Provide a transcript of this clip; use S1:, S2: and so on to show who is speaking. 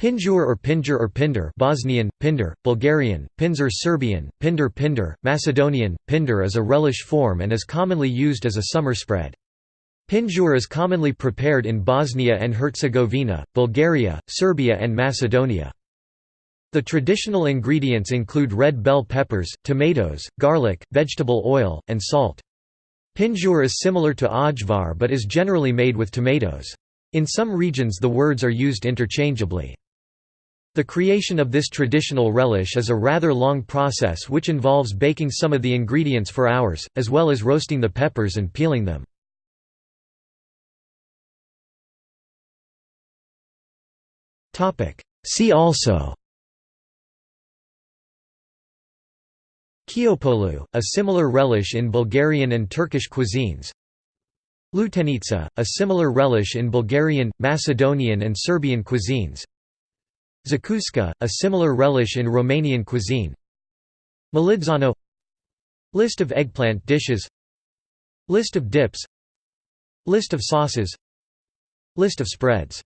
S1: Pinjur or Pinjur or Pinder Bosnian, Pinder, Bulgarian, Pinzer Serbian, Pinder Pinder, Macedonian, Pinder is a relish form and is commonly used as a summer spread. Pinjur is commonly prepared in Bosnia and Herzegovina, Bulgaria, Serbia and Macedonia. The traditional ingredients include red bell peppers, tomatoes, garlic, vegetable oil, and salt. Pinjur is similar to ajvar but is generally made with tomatoes. In some regions the words are used interchangeably. The creation of this traditional relish is a rather long process which involves baking some of the ingredients for hours, as well as roasting the peppers and peeling them. See also Kyopolou, a similar relish in Bulgarian and Turkish cuisines. Lutenica, a similar relish in Bulgarian, Macedonian and Serbian cuisines Zakuska, a similar relish in Romanian cuisine. Malidzano List of eggplant dishes. List of dips. List of sauces. List of spreads